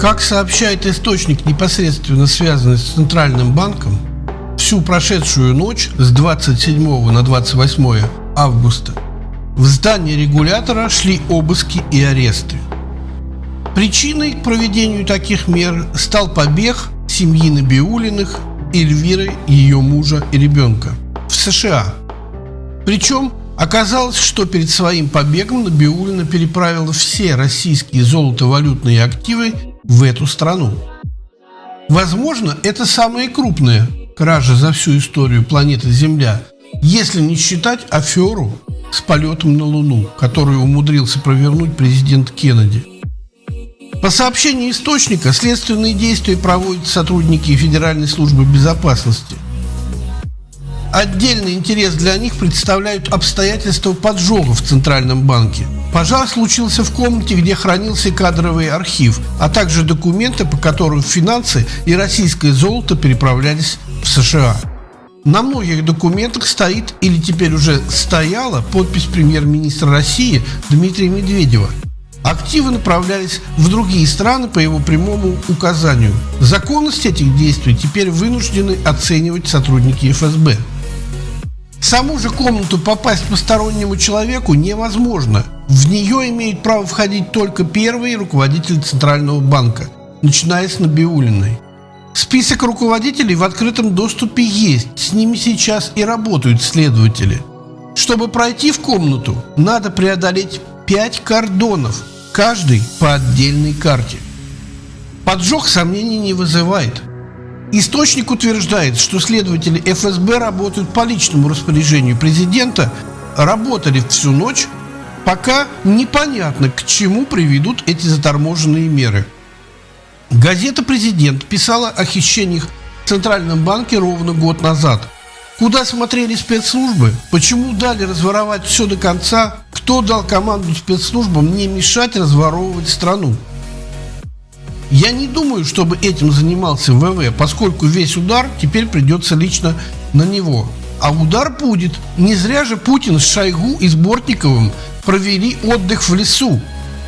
Как сообщает источник, непосредственно связанный с Центральным банком, всю прошедшую ночь с 27 на 28 августа в здании регулятора шли обыски и аресты. Причиной к проведению таких мер стал побег семьи Набиулиных, Эльвиры, ее мужа и ребенка в США. Причем оказалось, что перед своим побегом Набиулина переправила все российские золотовалютные активы в эту страну. Возможно, это самая крупная кража за всю историю планеты Земля, если не считать аферу с полетом на Луну, которую умудрился провернуть президент Кеннеди. По сообщению источника, следственные действия проводят сотрудники Федеральной службы безопасности. Отдельный интерес для них представляют обстоятельства поджога в Центральном банке. Пожар случился в комнате, где хранился кадровый архив, а также документы, по которым финансы и российское золото переправлялись в США. На многих документах стоит или теперь уже стояла подпись премьер-министра России Дмитрия Медведева. Активы направлялись в другие страны по его прямому указанию. Законность этих действий теперь вынуждены оценивать сотрудники ФСБ. В саму же комнату попасть постороннему человеку невозможно. В нее имеет право входить только первый руководитель Центрального банка, начиная с Набиулиной. Список руководителей в открытом доступе есть, с ними сейчас и работают следователи. Чтобы пройти в комнату, надо преодолеть 5 кордонов, каждый по отдельной карте. Поджог сомнений не вызывает. Источник утверждает, что следователи ФСБ работают по личному распоряжению президента, работали всю ночь, пока непонятно, к чему приведут эти заторможенные меры. Газета «Президент» писала о хищениях в Центральном банке ровно год назад. Куда смотрели спецслужбы? Почему дали разворовать все до конца? Кто дал команду спецслужбам не мешать разворовывать страну? Я не думаю, чтобы этим занимался ВВ, поскольку весь удар теперь придется лично на него. А удар будет. Не зря же Путин с Шойгу и с Бортниковым провели отдых в лесу.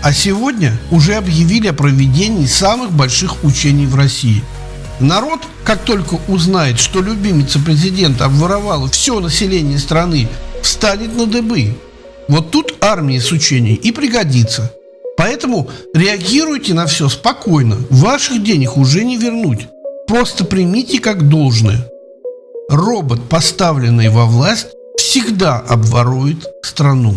А сегодня уже объявили о проведении самых больших учений в России. Народ, как только узнает, что любимица президента обворовала все население страны, встанет на дыбы. Вот тут армия с учений и пригодится. Поэтому реагируйте на все спокойно. Ваших денег уже не вернуть. Просто примите как должное. Робот, поставленный во власть, всегда обворует страну.